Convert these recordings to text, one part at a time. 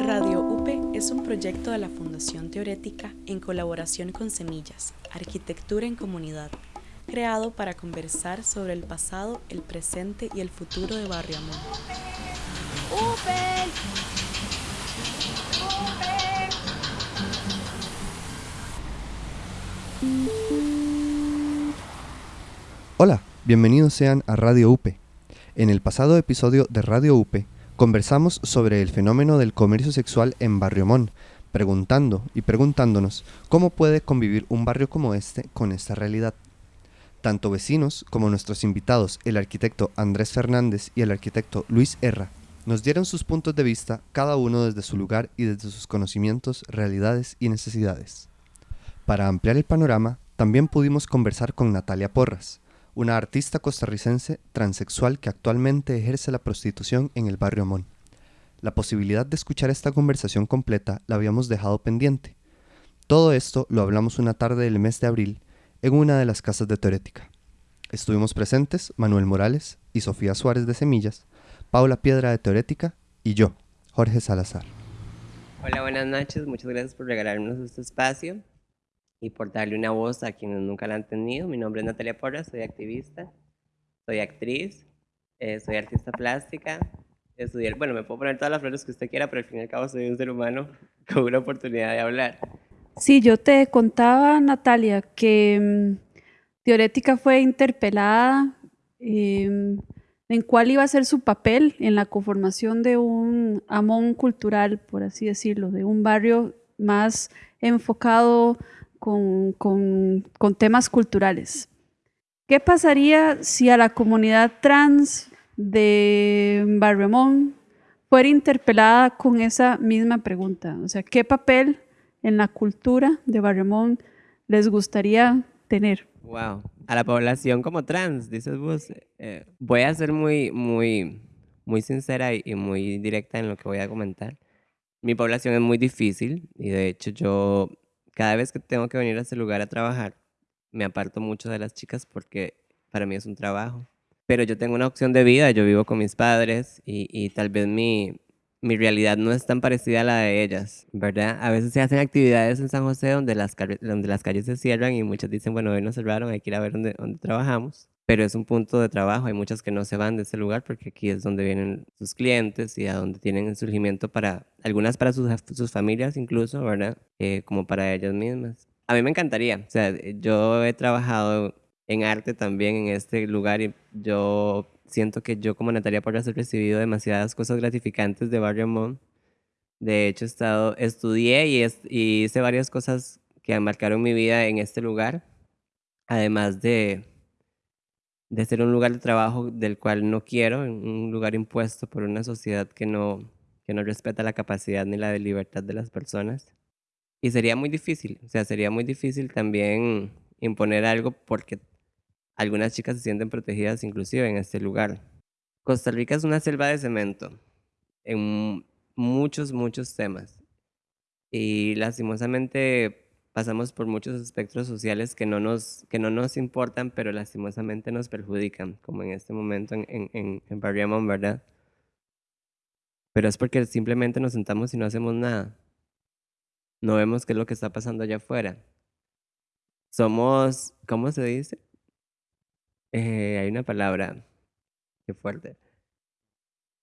Radio UPE es un proyecto de la Fundación Teorética en colaboración con Semillas, Arquitectura en Comunidad, creado para conversar sobre el pasado, el presente y el futuro de Barrio Amón. ¡UPE! Hola, bienvenidos sean a Radio UPE. En el pasado episodio de Radio UPE Conversamos sobre el fenómeno del comercio sexual en Barrio Mon, preguntando y preguntándonos cómo puede convivir un barrio como este con esta realidad. Tanto vecinos como nuestros invitados, el arquitecto Andrés Fernández y el arquitecto Luis Herra, nos dieron sus puntos de vista, cada uno desde su lugar y desde sus conocimientos, realidades y necesidades. Para ampliar el panorama, también pudimos conversar con Natalia Porras, una artista costarricense transexual que actualmente ejerce la prostitución en el barrio Mon. La posibilidad de escuchar esta conversación completa la habíamos dejado pendiente. Todo esto lo hablamos una tarde del mes de abril en una de las casas de Teorética. Estuvimos presentes Manuel Morales y Sofía Suárez de Semillas, Paula Piedra de Teorética y yo, Jorge Salazar. Hola, buenas noches. Muchas gracias por regalarnos este espacio y por darle una voz a quienes nunca la han tenido. Mi nombre es Natalia Porras, soy activista, soy actriz, eh, soy artista plástica, estudié, bueno, me puedo poner todas las flores que usted quiera, pero al fin y al cabo soy un ser humano con una oportunidad de hablar. Sí, yo te contaba, Natalia, que mm, Teorética fue interpelada em, en cuál iba a ser su papel en la conformación de un amón cultural, por así decirlo, de un barrio más enfocado con, temas culturales. ¿Qué pasaría si a la comunidad trans de Barremón fuera interpelada con esa misma pregunta? O sea, ¿qué papel en la cultura de Barremón les gustaría tener? Wow, a la población como trans, dices vos. Eh, voy a ser muy, muy, muy sincera y muy directa en lo que voy a comentar. Mi población es muy difícil y de hecho yo cada vez que tengo que venir a ese lugar a trabajar, me aparto mucho de las chicas porque para mí es un trabajo. Pero yo tengo una opción de vida, yo vivo con mis padres y, tal vez mi, mi realidad no es tan parecida a la de ellas, ¿verdad? A veces se hacen actividades en San José donde las, donde las calles se cierran y muchas dicen, bueno, hoy nos cerraron, hay que ir a ver dónde, dónde trabajamos. Pero es un punto de trabajo, hay muchas que no se van de ese lugar porque aquí es donde vienen sus clientes y a donde tienen el surgimiento para, algunas para sus, sus familias incluso, ¿verdad? Eh, como para ellas mismas. A mí me encantaría, o sea, yo he trabajado en arte también en este lugar y yo siento que yo como Natalia por haber recibido demasiadas cosas gratificantes de Barrio Mon. De hecho, he estado, estudié y, y hice varias cosas que marcaron mi vida en este lugar, además de de ser un lugar de trabajo del cual no quiero, un lugar impuesto por una sociedad que no, que no respeta la capacidad ni la libertad de las personas. Y sería muy difícil, o sea, sería muy difícil también imponer algo porque algunas chicas se sienten protegidas inclusive en este lugar. Costa Rica es una selva de cemento en muchos, muchos temas. Y lastimosamente pasamos por muchos espectros sociales que no nos, que no nos importan, pero lastimosamente nos perjudican, como en este momento en, en, en ¿verdad? Pero es porque simplemente nos sentamos y no hacemos nada. No vemos qué es lo que está pasando allá afuera. Somos, ¿cómo se dice? Eh, hay una palabra, qué fuerte.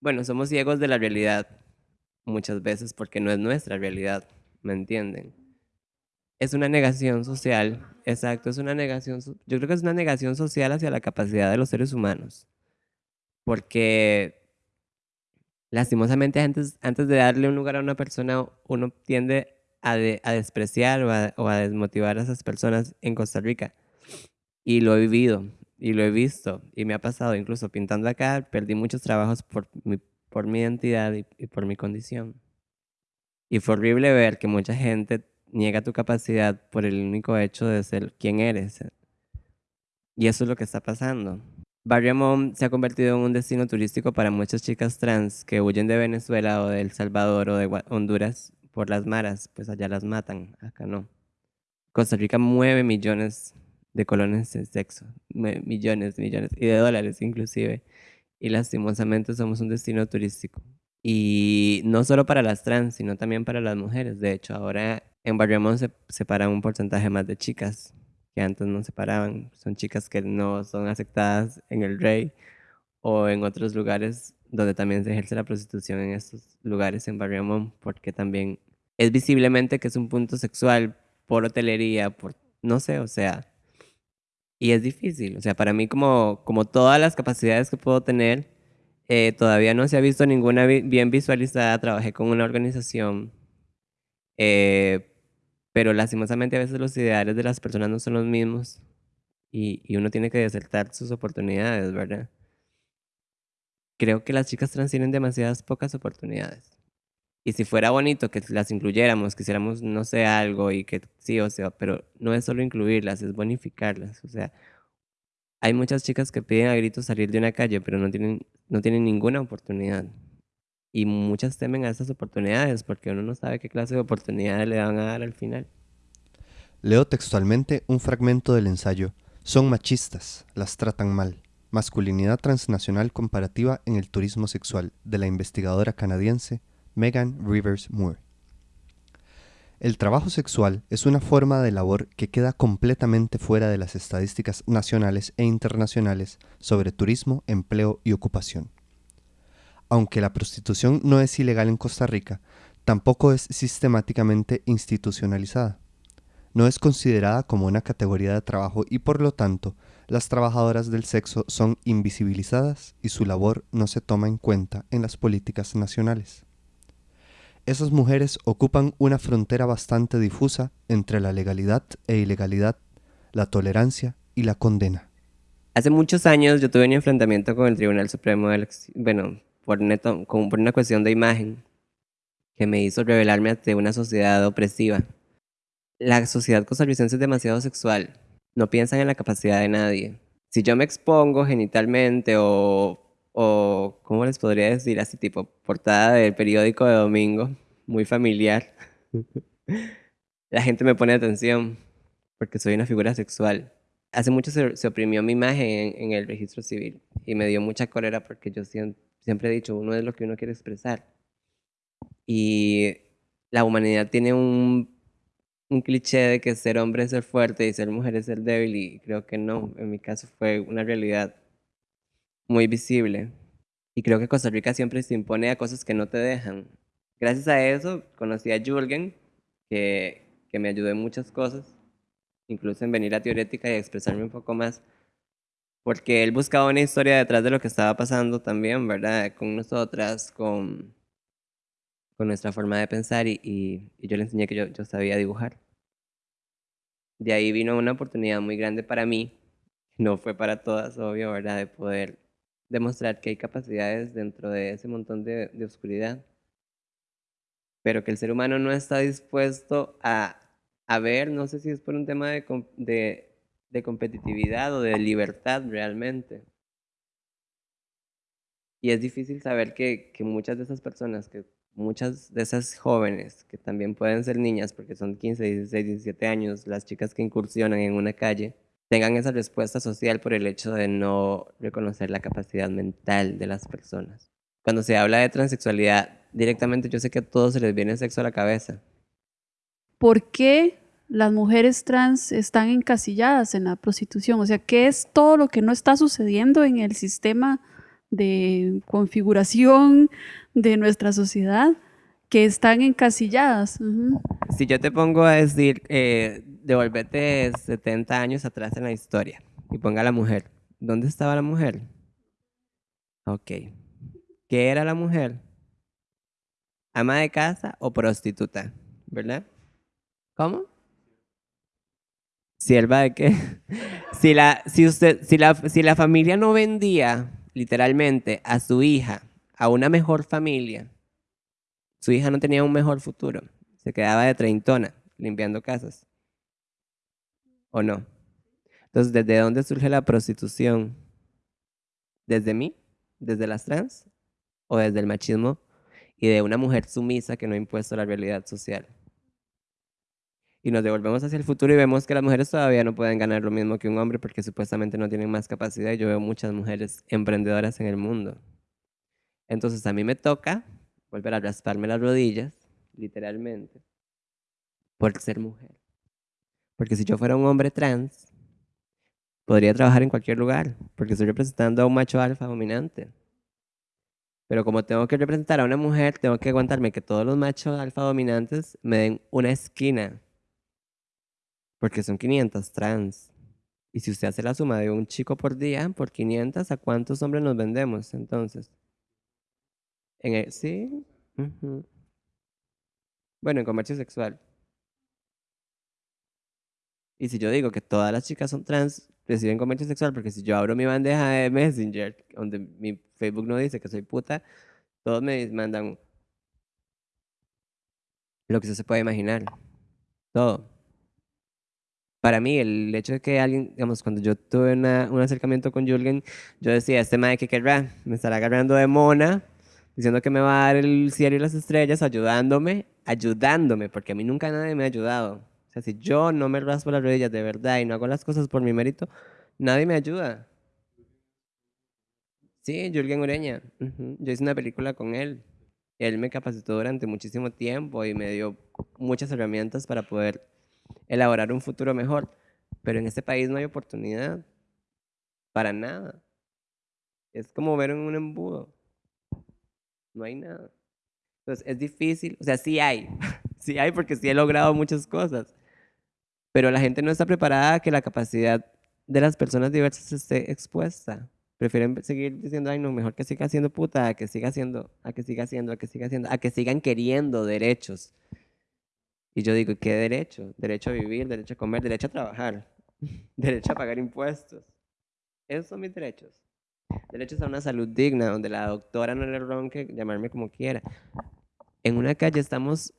Bueno, somos ciegos de la realidad muchas veces porque no es nuestra realidad, ¿me entienden? Es una negación social, exacto, es una negación, yo creo que es una negación social hacia la capacidad de los seres humanos, porque lastimosamente antes, antes de darle un lugar a una persona, uno tiende a, a despreciar o a, o a, desmotivar a esas personas en Costa Rica. Y lo he vivido, y lo he visto, y me ha pasado, incluso pintando acá, perdí muchos trabajos por mi, por mi identidad y, y por mi condición. Y fue horrible ver que mucha gente niega tu capacidad por el único hecho de ser quien eres. Y eso es lo que está pasando. Barrio Mom se ha convertido en un destino turístico para muchas chicas trans que huyen de Venezuela o de El Salvador o de Honduras por las maras, pues allá las matan, acá no. Costa Rica mueve millones de colones de sexo, millones, millones, y de dólares inclusive, y lastimosamente somos un destino turístico. Y no solo para las trans, sino también para las mujeres. De hecho, ahora en Barriamón se separan un porcentaje más de chicas que antes no se paraban. Son chicas que no son aceptadas en el Rey o en otros lugares donde también se ejerce la prostitución en estos lugares en Barriamón, porque también es visiblemente que es un punto sexual por hotelería, por no sé, o sea, y es difícil. O sea, para mí como, como todas las capacidades que puedo tener, eh, todavía no se ha visto ninguna bien visualizada. Trabajé con una organización, eh, pero lastimosamente a veces los ideales de las personas no son los mismos y, uno tiene que desertar sus oportunidades, ¿verdad? Creo que las chicas trans tienen demasiadas pocas oportunidades. Y si fuera bonito que las incluyéramos, que hiciéramos, no sé, algo y que sí, o sea, pero no es solo incluirlas, es bonificarlas. O sea, hay muchas chicas que piden a gritos salir de una calle, pero no tienen, no tienen ninguna oportunidad. Y muchas temen a esas oportunidades porque uno no sabe qué clase de oportunidades le van a dar al final. Leo textualmente un fragmento del ensayo. Son machistas, las tratan mal. Masculinidad transnacional comparativa en el turismo sexual, de la investigadora canadiense Megan Rivers Moore. El trabajo sexual es una forma de labor que queda completamente fuera de las estadísticas nacionales e internacionales sobre turismo, empleo y ocupación. Aunque la prostitución no es ilegal en Costa Rica, tampoco es sistemáticamente institucionalizada. No es considerada como una categoría de trabajo y por lo tanto las trabajadoras del sexo son invisibilizadas y su labor no se toma en cuenta en las políticas nacionales esas mujeres ocupan una frontera bastante difusa entre la legalidad e ilegalidad, la tolerancia y la condena. Hace muchos años yo tuve un enfrentamiento con el Tribunal Supremo, del, bueno, por, neto, por una cuestión de imagen que me hizo revelarme ante una sociedad opresiva. La sociedad costarricense es demasiado sexual, no piensan en la capacidad de nadie. Si yo me expongo genitalmente o o, ¿cómo les podría decir? Así tipo portada del periódico de domingo, muy familiar. La gente me pone atención porque soy una figura sexual. Hace mucho se, oprimió mi imagen en, el registro civil y me dio mucha cólera porque yo siempre, he dicho, uno es lo que uno quiere expresar. Y la humanidad tiene un, un cliché de que ser hombre es ser fuerte y ser mujer es ser débil y creo que no. En mi caso fue una realidad muy visible. Y creo que Costa Rica siempre se impone a cosas que no te dejan. Gracias a eso conocí a Jürgen, que, que me ayudó en muchas cosas, incluso en venir a Teorética y expresarme un poco más, porque él buscaba una historia detrás de lo que estaba pasando también, ¿verdad? Con nosotras, con, con nuestra forma de pensar y, y, y yo le enseñé que yo, yo sabía dibujar. De ahí vino una oportunidad muy grande para mí, no fue para todas, obvio, ¿verdad? De poder demostrar que hay capacidades dentro de ese montón de, oscuridad, pero que el ser humano no está dispuesto a, a ver, no sé si es por un tema de, de, de competitividad o de libertad realmente. Y es difícil saber que, que, muchas de esas personas, que muchas de esas jóvenes, que también pueden ser niñas, porque son 15, 16, 17 años, las chicas que incursionan en una calle, tengan esa respuesta social por el hecho de no reconocer la capacidad mental de las personas. Cuando se habla de transexualidad, directamente yo sé que a todos se les viene sexo a la cabeza. ¿Por qué las mujeres trans están encasilladas en la prostitución? O sea, ¿qué es todo lo que no está sucediendo en el sistema de configuración de nuestra sociedad que están encasilladas? Si yo te pongo a decir, eh, devolvete 70 años atrás en la historia y ponga a la mujer. ¿Dónde estaba la mujer? Ok. ¿Qué era la mujer? ¿Ama de casa o prostituta? ¿Verdad? ¿Cómo? ¿Sierva de qué? si, la, si, usted, si, la, si la familia no vendía literalmente a su hija a una mejor familia, su hija no tenía un mejor futuro. Se quedaba de treintona limpiando casas. ¿O no? Entonces, ¿desde dónde surge la prostitución? ¿Desde mí? ¿Desde las trans? ¿O desde el machismo y de una mujer sumisa que no ha impuesto la realidad social? Y nos devolvemos hacia el futuro y vemos que las mujeres todavía no pueden ganar lo mismo que un hombre porque supuestamente no tienen más capacidad. Yo veo muchas mujeres emprendedoras en el mundo. Entonces a mí me toca volver a rasparme las rodillas, literalmente, por ser mujer. Porque si yo fuera un hombre trans, podría trabajar en cualquier lugar, porque estoy representando a un macho alfa dominante. Pero como tengo que representar a una mujer, tengo que aguantarme que todos los machos alfa dominantes me den una esquina. Porque son 500 trans. Y si usted hace la suma de un chico por día, por 500, ¿a cuántos hombres nos vendemos entonces? En el, sí. Bueno, en comercio sexual. Y si yo digo que todas las chicas son trans, reciben comercio sexual, porque si yo abro mi bandeja de Messenger, donde mi Facebook no dice que soy puta, todos me mandan lo que se puede imaginar. Todo. Para mí, el hecho de que alguien, digamos, cuando yo tuve un acercamiento con Julgen, yo decía, este madre que querrá, me estará agarrando de mona, diciendo que me va a dar el cielo y las estrellas, ayudándome, ayudándome, porque a mí nunca nadie me ha ayudado. O sea, si yo no me raspo las rodillas de verdad y no hago las cosas por mi mérito, nadie me ayuda. Sí, Jürgen Ureña. Yo hice una película con él. Él me capacitó durante muchísimo tiempo y me dio muchas herramientas para poder elaborar un futuro mejor. Pero en este país no hay oportunidad. Para nada. Es como ver en un embudo. No hay nada. Entonces es difícil. O sea, sí hay. sí hay porque sí he logrado muchas cosas pero la gente no está preparada a que la capacidad de las personas diversas esté expuesta. Prefieren seguir diciendo, ay, no, mejor que siga siendo puta, a que siga haciendo, a que siga haciendo, a que siga haciendo, a que sigan queriendo derechos. Y yo digo, ¿qué derecho? Derecho a vivir, derecho a comer, derecho a trabajar, derecho a pagar impuestos. Esos son mis derechos. Derechos a una salud digna, donde la doctora no le ronque llamarme como quiera. En una calle estamos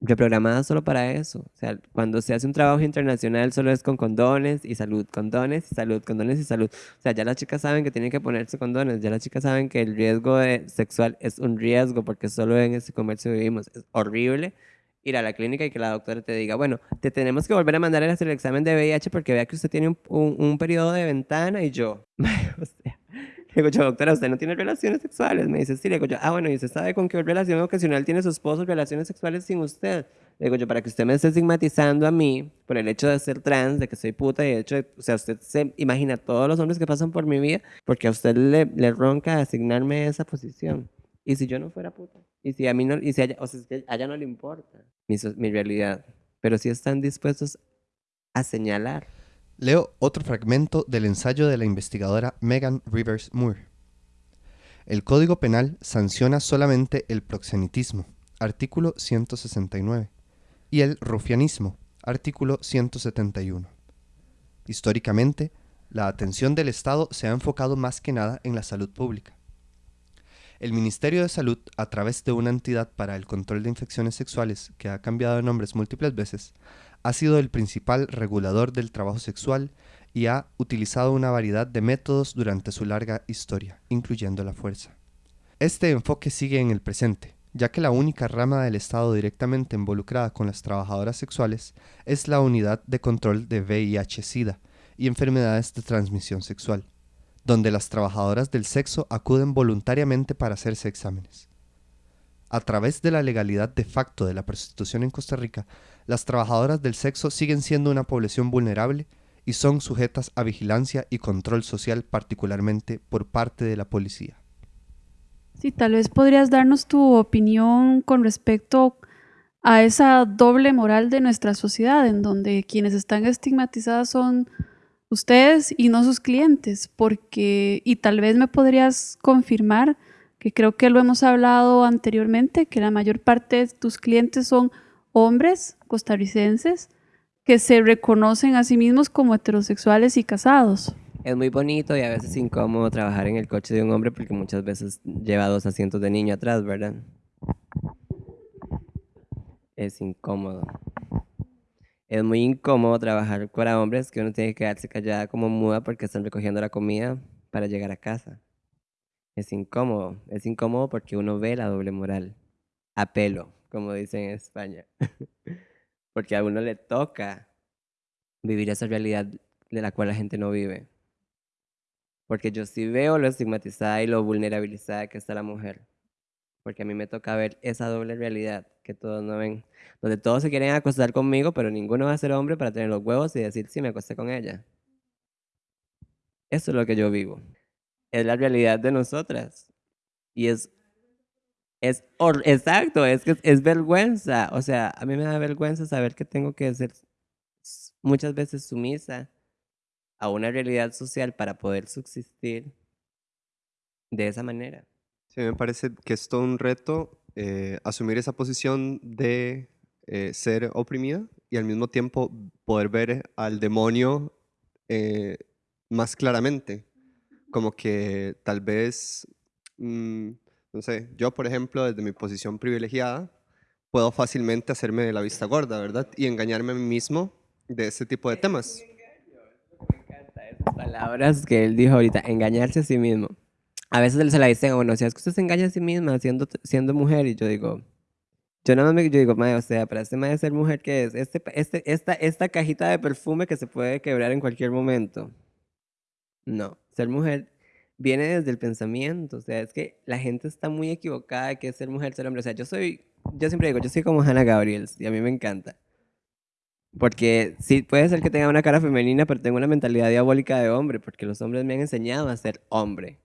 reprogramada solo para eso. O sea, cuando se hace un trabajo internacional solo es con condones y salud, condones y salud, condones y salud. O sea, ya las chicas saben que tienen que ponerse condones, ya las chicas saben que el riesgo sexual es un riesgo porque solo en ese comercio vivimos. Es horrible ir a la clínica y que la doctora te diga, bueno, te tenemos que volver a mandar a hacer el examen de VIH porque vea que usted tiene un, un, periodo de ventana y yo, o sea, le digo yo, doctora, ¿usted no tiene relaciones sexuales? Me dice, sí. Le digo yo, ah, bueno, ¿y usted sabe con qué relación ocasional tiene su esposo relaciones sexuales sin usted? Le digo yo, para que usted me esté estigmatizando a mí por el hecho de ser trans, de que soy puta, y de hecho, o sea, usted se imagina todos los hombres que pasan por mi vida porque a usted le, le ronca asignarme esa posición. ¿Y si yo no fuera puta? ¿Y si a mí no, y si o sea, a ella no le importa mi, realidad? Pero si están dispuestos a señalar Leo otro fragmento del ensayo de la investigadora Megan Rivers Moore. El Código Penal sanciona solamente el proxenitismo, artículo 169, y el rufianismo, artículo 171. Históricamente, la atención del Estado se ha enfocado más que nada en la salud pública. El Ministerio de Salud, a través de una entidad para el control de infecciones sexuales que ha cambiado de nombres múltiples veces, ha sido el principal regulador del trabajo sexual y ha utilizado una variedad de métodos durante su larga historia, incluyendo la fuerza. Este enfoque sigue en el presente, ya que la única rama del Estado directamente involucrada con las trabajadoras sexuales es la Unidad de Control de VIH-Sida y enfermedades de transmisión sexual, donde las trabajadoras del sexo acuden voluntariamente para hacerse exámenes. A través de la legalidad de facto de la prostitución en Costa Rica, las trabajadoras del sexo siguen siendo una población vulnerable y son sujetas a vigilancia y control social particularmente por parte de la policía. Sí, tal vez podrías darnos tu opinión con respecto a esa doble moral de nuestra sociedad, en donde quienes están estigmatizadas son ustedes y no sus clientes, porque, y tal vez me podrías confirmar, que creo que lo hemos hablado anteriormente, que la mayor parte de tus clientes son hombres costarricenses que se reconocen a sí mismos como heterosexuales y casados. Es muy bonito y a veces incómodo trabajar en el coche de un hombre porque muchas veces lleva dos asientos de niño atrás, ¿verdad? Es incómodo. Es muy incómodo trabajar con hombres que uno tiene que quedarse callada como muda porque están recogiendo la comida para llegar a casa. Es incómodo. Es incómodo porque uno ve la doble moral. A pelo como dicen en España. Porque a uno le toca vivir esa realidad de la cual la gente no vive. Porque yo sí veo lo estigmatizada y lo vulnerabilizada que está la mujer. Porque a mí me toca ver esa doble realidad que todos no ven, donde todos se quieren acostar conmigo, pero ninguno va a ser hombre para tener los huevos y decir, sí, me acosté con ella. Eso es lo que yo vivo. Es la realidad de nosotras. Y es, es exacto, es que es vergüenza. O sea, a mí me da vergüenza saber que tengo que ser muchas veces sumisa a una realidad social para poder subsistir de esa manera. Sí, me parece que es todo un reto eh, asumir esa posición de eh, ser oprimida y al mismo tiempo poder ver al demonio eh, más claramente. Como que tal vez, mm, no sé, yo por ejemplo, desde mi posición privilegiada, puedo fácilmente hacerme de la vista gorda, ¿verdad? Y engañarme a mí mismo de ese tipo de temas. Me encantan esas palabras que él dijo ahorita, engañarse a sí mismo. A veces se la dicen, bueno, si es que usted se engaña a sí misma siendo, siendo mujer, y yo digo, yo nada más me yo digo, madre, o sea, para este madre ser mujer, ¿qué es? Este, este, esta, esta cajita de perfume que se puede quebrar en cualquier momento. No, ser mujer viene desde el pensamiento, o sea, es que la gente está muy equivocada de que es ser mujer, ser hombre. O sea, yo soy, yo siempre digo, yo soy como Hannah Gabriels y a mí me encanta. Porque sí, puede ser que tenga una cara femenina, pero tengo una mentalidad diabólica de hombre, porque los hombres me han enseñado a ser hombre.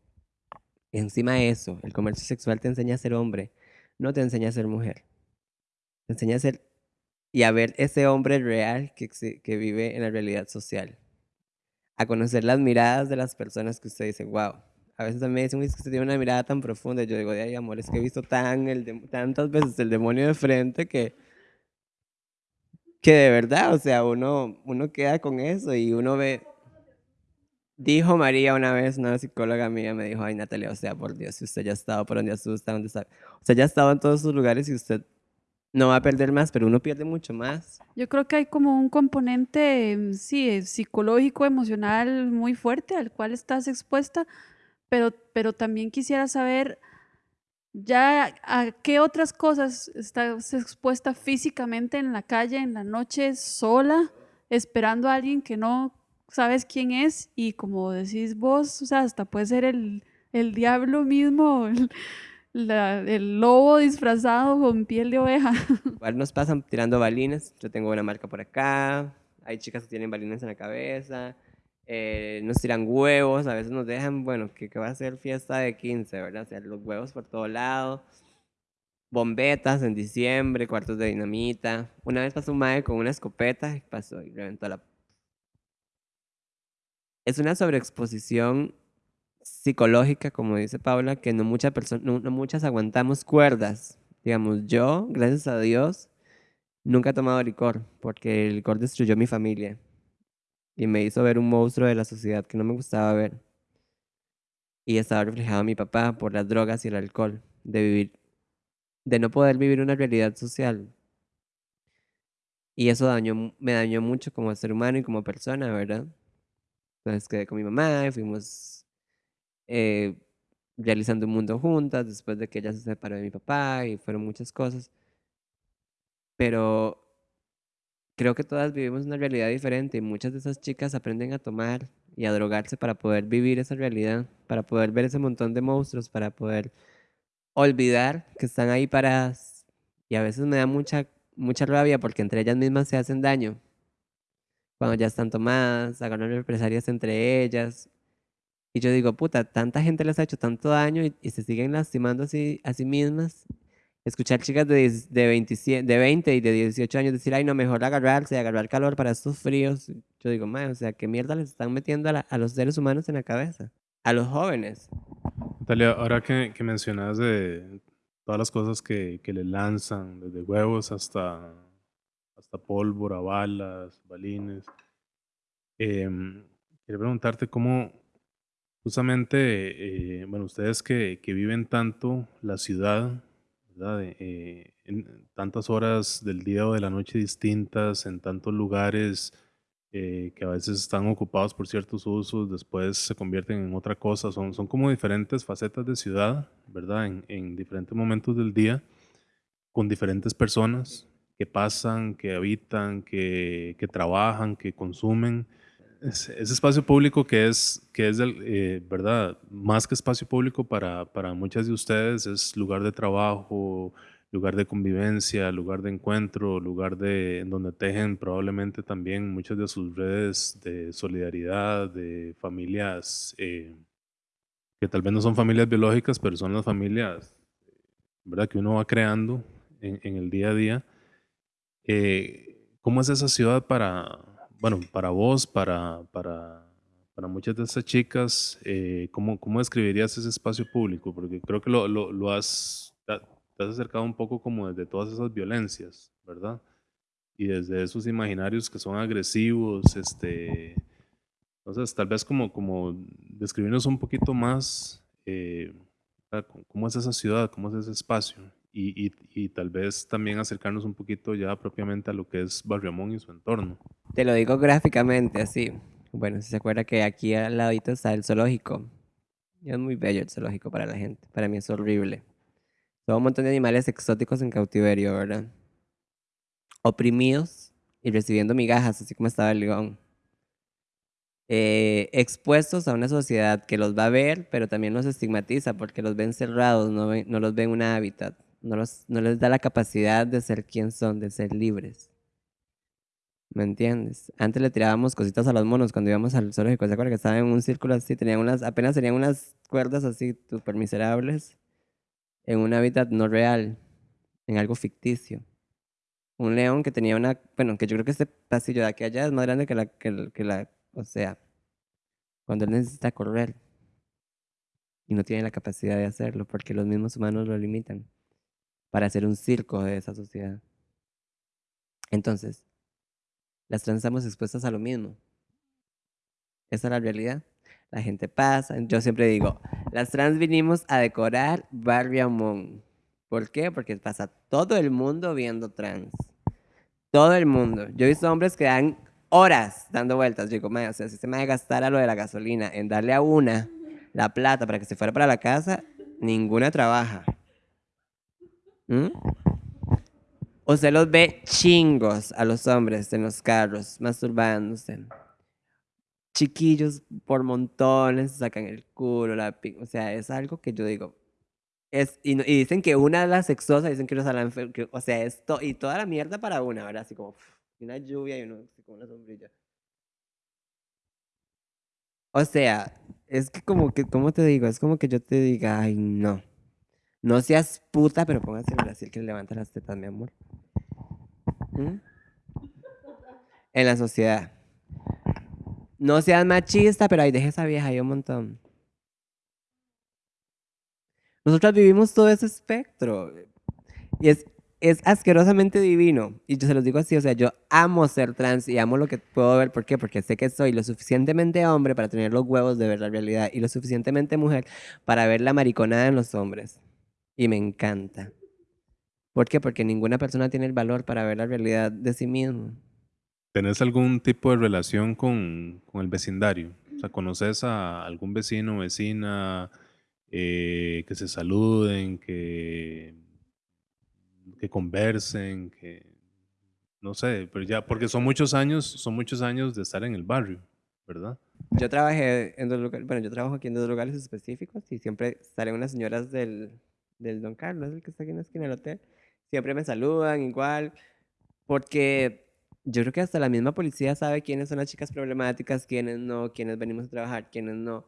Encima de eso, el comercio sexual te enseña a ser hombre, no te enseña a ser mujer. Te enseña a ser y a ver ese hombre real que, vive en la realidad social. A conocer las miradas de las personas que usted dice, wow. A veces también dicen, que usted tiene una mirada tan profunda. Yo digo, ay, amor, es que he visto tan tantas veces el demonio de frente que que de verdad, o sea, uno, uno queda con eso y uno ve... Dijo María una vez, una psicóloga mía, me dijo, ay Natalia, o sea, por Dios, si usted ya ha estado por donde asusta, donde está, o sea, ya ha estado en todos sus lugares y usted no va a perder más, pero uno pierde mucho más. Yo creo que hay como un componente, sí, psicológico, emocional muy fuerte al cual estás expuesta, pero, pero también quisiera saber ya a qué otras cosas estás expuesta físicamente en la calle, en la noche, sola, esperando a alguien que no sabes quién es y como decís vos, o sea, hasta puede ser el, el diablo mismo, el, el, lobo disfrazado con piel de oveja. Igual nos pasan tirando balines, yo tengo una marca por acá, hay chicas que tienen balines en la cabeza, eh, nos tiran huevos, a veces nos dejan, bueno, que, va a ser fiesta de 15, ¿verdad? O sea, los huevos por todo lado, bombetas en diciembre, cuartos de dinamita. Una vez pasó un madre con una escopeta y pasó y reventó la... Es una sobreexposición psicológica, como dice Paula, que no, muchas no, no muchas aguantamos cuerdas. Digamos, yo, gracias a Dios, nunca he tomado licor, porque el licor destruyó mi familia y me hizo ver un monstruo de la sociedad que no me gustaba ver. Y estaba reflejado mi papá por las drogas y el alcohol, de vivir, de no poder vivir una realidad social. Y eso dañó, me dañó mucho como ser humano y como persona, ¿verdad? Entonces quedé con mi mamá y fuimos eh, realizando un mundo juntas después de que ella se separó de mi papá y fueron muchas cosas. Pero creo que todas vivimos una realidad diferente y muchas de esas chicas aprenden a tomar y a drogarse para poder vivir esa realidad, para poder ver ese montón de monstruos, para poder olvidar que están ahí paradas. Y a veces me da mucha, mucha rabia porque entre ellas mismas se hacen daño. Cuando ya están tomadas, agarran represalias entre ellas. Y yo digo, puta, tanta gente les ha hecho tanto daño y, se siguen lastimando así, a sí mismas escuchar chicas de, de, 27, de 20 y de 18 años decir, ay, no, mejor agarrarse, agarrar calor para estos fríos. Yo digo, man, o sea, ¿qué mierda les están metiendo a, a, los seres humanos en la cabeza? A los jóvenes. Natalia, ahora que, que mencionas de todas las cosas que, que le lanzan, desde huevos hasta, pólvora, balas, balines, eh, preguntarte cómo, justamente, eh, bueno, ustedes que, que viven tanto la ciudad, eh, en tantas horas del día o de la noche distintas, en tantos lugares eh, que a veces están ocupados por ciertos usos, después se convierten en otra cosa, son, son como diferentes facetas de ciudad, ¿verdad? En, en diferentes momentos del día, con diferentes personas que pasan, que habitan, que, que trabajan, que consumen. ese, espacio público que es, que es eh, ¿verdad? Más que espacio público para, para muchas de ustedes, es lugar de trabajo, lugar de convivencia, lugar de encuentro, lugar de, en donde tejen probablemente también muchas de sus redes de solidaridad, de familias eh, que tal vez no son familias biológicas, pero son las familias ¿verdad? que uno va creando en el día a día. Eh, ¿Cómo es esa ciudad para, bueno, para vos, para, para, para muchas de esas chicas? Eh, ¿cómo, ¿Cómo describirías ese espacio público? Porque creo que lo, lo, lo has, te has acercado un poco como desde todas esas violencias, ¿verdad? Y desde esos imaginarios que son agresivos, este, entonces tal vez como, como describirnos un poquito más eh, cómo es esa ciudad, cómo es ese espacio y, y, y tal vez también acercarnos un poquito ya propiamente a lo que es Barriamón y su entorno. Te lo digo gráficamente así. Bueno, si se acuerda que aquí al ladito está el zoológico. Es muy bello el zoológico para la gente. Para mí es horrible. Son un montón de animales exóticos en cautiverio, ¿verdad? Oprimidos y recibiendo migajas, así como estaba el león. Eh, expuestos a una sociedad que los va a ver, pero también los estigmatiza porque los ven cerrados, no, no los ven un hábitat, no, les da la capacidad de ser quien son, de ser libres. ¿Me entiendes? Antes le tirábamos cositas a los monos cuando íbamos al zoológico. ¿Se acuerdan que estaban en un círculo así? Tenían unas, apenas tenían unas cuerdas así súper miserables en un hábitat no real, en algo ficticio. Un león que tenía una, bueno, que yo creo que este pasillo de aquí allá es más grande que la, que, que la, o sea, cuando él necesita correr y no tiene la capacidad de hacerlo porque los mismos humanos lo limitan para hacer un circo de esa sociedad. Entonces, las trans estamos expuestas a lo mismo. Esa es la realidad. La gente pasa. Yo siempre digo, las trans vinimos a decorar Barrio Amón. ¿Por qué? Porque pasa todo el mundo viendo trans. Todo el mundo. Yo he visto hombres que dan horas dando vueltas. Yo digo, "Mae, o sea, si se me va a gastar a lo de la gasolina en darle a una la plata para que se fuera para la casa, ninguna trabaja. ¿Mm? Usted los ve chingos a los hombres en los carros, masturbándose. Chiquillos por montones, sacan el culo, la O sea, es algo que yo digo. Es, y, dicen que una de las sexosas, dicen que, los que- o sea, esto y toda la mierda para una, ¿verdad? Así como una lluvia y uno con una sombrilla. O sea, es que como que, ¿cómo te digo? Es como que yo te diga, ay, no. No seas puta, pero póngase el Brasil que le levanta las tetas, mi amor. ¿Mm? En la sociedad. No seas machista, pero ahí deje esa vieja ahí un montón. Nosotros vivimos todo ese espectro. Y es, es asquerosamente divino. Y yo se los digo así, o sea, yo amo ser trans y amo lo que puedo ver. ¿Por qué? Porque sé que soy lo suficientemente hombre para tener los huevos de ver la realidad y lo suficientemente mujer para ver la mariconada en los hombres. Y me encanta. ¿Por qué? Porque ninguna persona tiene el valor para ver la realidad de sí mismo. ¿Tenés algún tipo de relación con, con el vecindario? O sea, ¿conoces a algún vecino o vecina eh, que se saluden, que, que conversen, que no sé, pero ya, porque son muchos años, son muchos años de estar en el barrio, ¿verdad? Yo trabajé en dos lugares, bueno, yo trabajo aquí en dos lugares específicos y siempre salen unas señoras del, del Don Carlos, el que está aquí en la esquina del hotel. Siempre me saludan igual, porque yo creo que hasta la misma policía sabe quiénes son las chicas problemáticas, quiénes no, quiénes venimos a trabajar, quiénes no.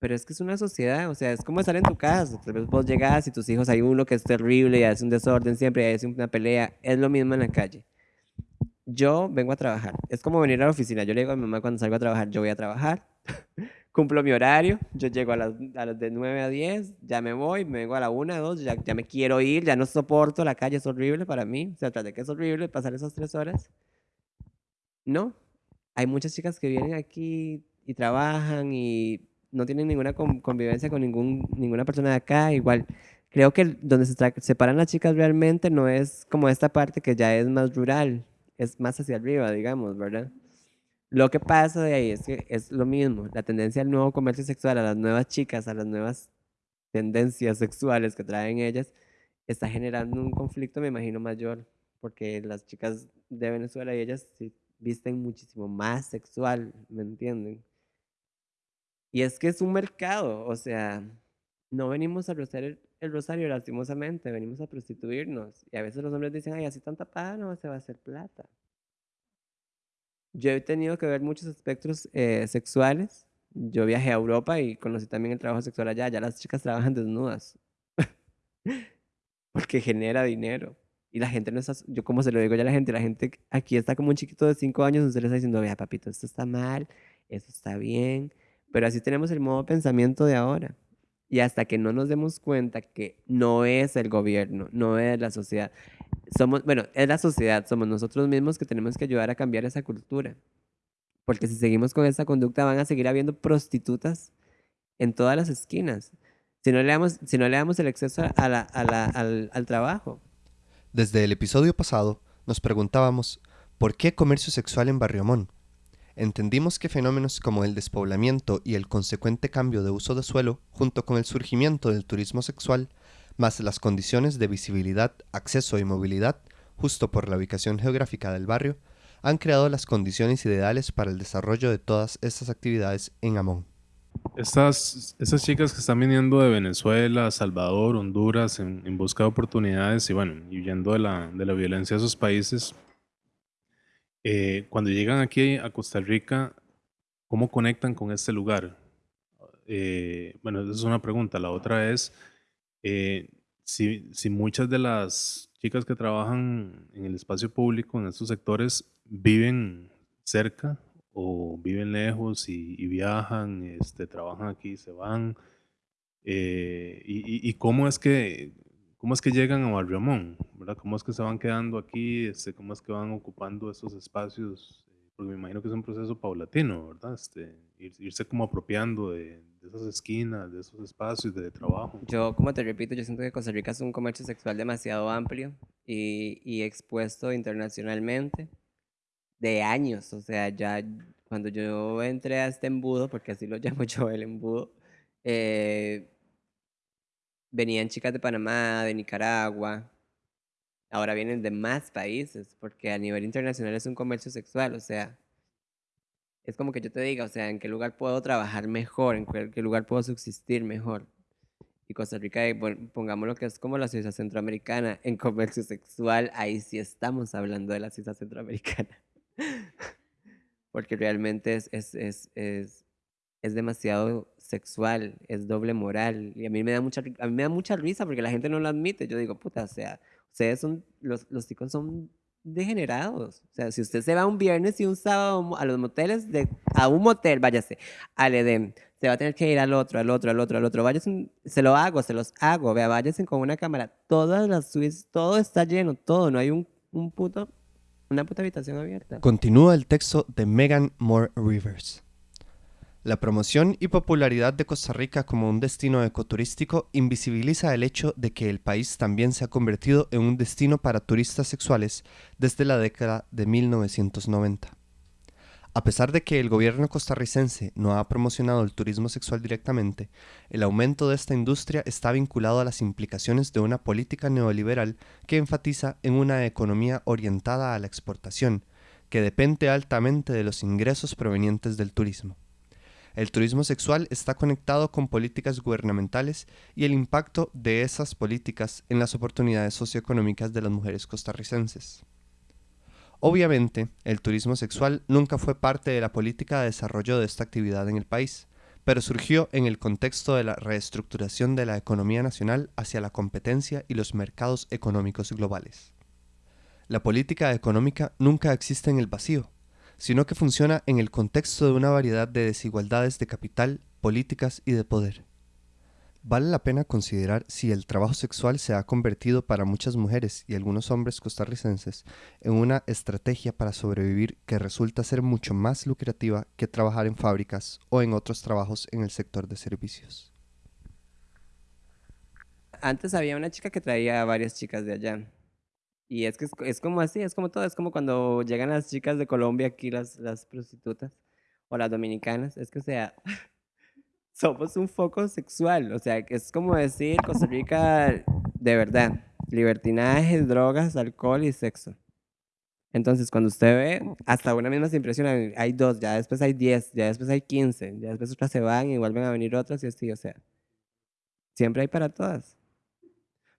Pero es que es una sociedad, o sea, es como estar en tu casa. Tal vez vos llegas y tus hijos hay uno que es terrible y hace un desorden siempre y hace una pelea. Es lo mismo en la calle. Yo vengo a trabajar. Es como venir a la oficina. Yo le digo a mi mamá cuando salgo a trabajar, yo voy a trabajar. Cumplo mi horario. Yo llego a las, a las de 9 a 10, ya me voy, me vengo a la 1, 2, ya, ya me quiero ir, ya no soporto, la calle es horrible para mí. O sea, tras de que es horrible pasar esas tres horas. No. Hay muchas chicas que vienen aquí y trabajan y no tienen ninguna con- convivencia con ningún, ninguna persona de acá. Igual, creo que donde se separan las chicas realmente no es como esta parte que ya es más rural, es más hacia arriba, digamos, ¿verdad? Lo que pasa de ahí es que es lo mismo, la tendencia al nuevo comercio sexual, a las nuevas chicas, a las nuevas tendencias sexuales que traen ellas, está generando un conflicto, me imagino, mayor, porque las chicas de Venezuela y ellas sí visten muchísimo más sexual, ¿me entienden? Y es que es un mercado, o sea, no venimos a rociar el, rosario lastimosamente, venimos a prostituirnos. Y a veces los hombres dicen, ay, así tanta paga no se va a hacer plata. Yo he tenido que ver muchos espectros eh, sexuales. Yo viajé a Europa y conocí también el trabajo sexual allá. Ya las chicas trabajan desnudas. Porque genera dinero. Y la gente no está, yo como se lo digo ya a la gente, la gente aquí está como un chiquito de 5 años, usted le está diciendo, vea papito, esto está mal, esto está bien. Pero así tenemos el modo pensamiento de ahora. Y hasta que no nos demos cuenta que no es el gobierno, no es la sociedad, somos, bueno, es la sociedad, somos nosotros mismos que tenemos que ayudar a cambiar esa cultura. Porque si seguimos con esa conducta van a seguir habiendo prostitutas en todas las esquinas. Si no le damos, si no le damos el acceso a la, a la, al, al trabajo. Desde el episodio pasado nos preguntábamos ¿por qué comercio sexual en Barriomón? Entendimos que fenómenos como el despoblamiento y el consecuente cambio de uso de suelo, junto con el surgimiento del turismo sexual, más las condiciones de visibilidad, acceso y movilidad, justo por la ubicación geográfica del barrio, han creado las condiciones ideales para el desarrollo de todas estas actividades en Amón. Estas, estas chicas que están viniendo de Venezuela, Salvador, Honduras, en, busca de oportunidades y bueno, huyendo de la, de la violencia de esos países, eh, cuando llegan aquí a Costa Rica, ¿cómo conectan con este lugar? Eh, bueno, esa es una pregunta. La otra es, eh, si, si muchas de las chicas que trabajan en el espacio público, en estos sectores, viven cerca o viven lejos y, y viajan, este, trabajan aquí, se van. Eh, y, y- cómo es que cómo es que llegan a Barriomón, ¿verdad? ¿Cómo es que se van quedando aquí? Este, ¿Cómo es que van ocupando esos espacios? Porque me imagino que es un proceso paulatino, ¿verdad? Este, ir- irse como apropiando de, de esas esquinas, de esos espacios de trabajo. Yo, como te repito, yo siento que Costa Rica es un comercio sexual demasiado amplio y, y expuesto internacionalmente de años. O sea, ya cuando yo entré a este embudo, porque así lo llamo yo el embudo, eh, venían chicas de Panamá, de Nicaragua, ahora vienen de más países, porque a nivel internacional es un comercio sexual, o sea, es como que yo te diga, o sea, en qué lugar puedo trabajar mejor, en qué lugar puedo subsistir mejor. Y Costa Rica, eh, pon- pongamos lo que es como la ciudad centroamericana, en comercio sexual, ahí sí estamos hablando de la ciudad centroamericana. Porque realmente es, es, es, es, es demasiado sexual, es doble moral. Y a mí me da mucha, a mí me da mucha risa porque la gente no lo admite. Yo digo, puta, o sea, ustedes son, los, los chicos son degenerados. O sea, si usted se va un viernes y un sábado a los moteles, de, a un motel, váyase, al Edén, se va a tener que ir al otro, al otro, al otro, al otro. Váyase, se lo hago, se los hago. Vea, váyase con una cámara. Todas las suites, todo está lleno, todo. No hay un, un puto, una puta habitación abierta. Continúa el texto de Megan Moore Rivers. La promoción y popularidad de Costa Rica como un destino ecoturístico invisibiliza el hecho de que el país también se ha convertido en un destino para turistas sexuales desde la década de 1990. A pesar de que el gobierno costarricense no ha promocionado el turismo sexual directamente, el aumento de esta industria está vinculado a las implicaciones de una política neoliberal que enfatiza en una economía orientada a la exportación, que depende altamente de los ingresos provenientes del turismo. El turismo sexual está conectado con políticas gubernamentales y el impacto de esas políticas en las oportunidades socioeconómicas de las mujeres costarricenses. Obviamente, el turismo sexual nunca fue parte de la política de desarrollo de esta actividad en el país, pero surgió en el contexto de la reestructuración de la economía nacional hacia la competencia y los mercados económicos globales. La política económica nunca existe en el vacío, sino que funciona en el contexto de una variedad de desigualdades de capital, políticas y de poder. Vale la pena considerar si el trabajo sexual se ha convertido para muchas mujeres y algunos hombres costarricenses en una estrategia para sobrevivir que resulta ser mucho más lucrativa que trabajar en fábricas o en otros trabajos en el sector de servicios. Antes había una chica que traía a varias chicas de allá. Y es que es, es como así, es como todo, es como cuando llegan las chicas de Colombia aquí, las, las prostitutas, o las dominicanas, es que o sea, somos un foco sexual, o sea, es como decir Costa Rica de verdad, libertinaje, drogas, alcohol y sexo. Entonces, cuando usted ve, hasta una misma se impresiona, hay dos, ya después hay diez, ya después hay quince, ya después otras se van y vuelven a venir otras y así, o sea, siempre hay para todas.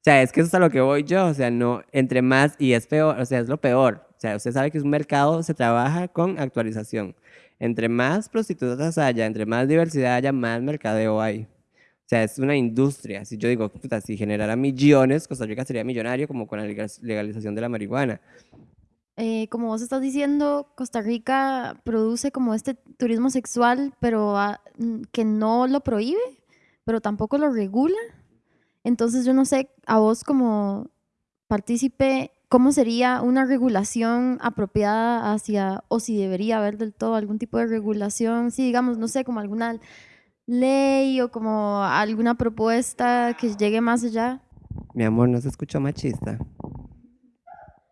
Sea, es que eso es a lo que voy yo, o sea, no, entre más, y es peor, o sea, es lo peor. O sea, usted sabe que es un mercado se trabaja con actualización. Entre más prostitutas haya, entre más diversidad haya, más mercadeo hay. O sea, es una industria. Si yo digo, puta, si generara millones, Costa Rica sería millonario como con la legalización de la marihuana. Eh, como vos estás diciendo, Costa Rica produce como este turismo sexual, pero ah, que no lo prohíbe, pero tampoco lo regula. Entonces yo no sé, a vos como partícipe, ¿cómo sería una regulación apropiada hacia, o si debería haber del todo algún tipo de regulación, si digamos, no sé, como alguna ley o como alguna propuesta que llegue más allá? Mi amor, no se escuchó machista.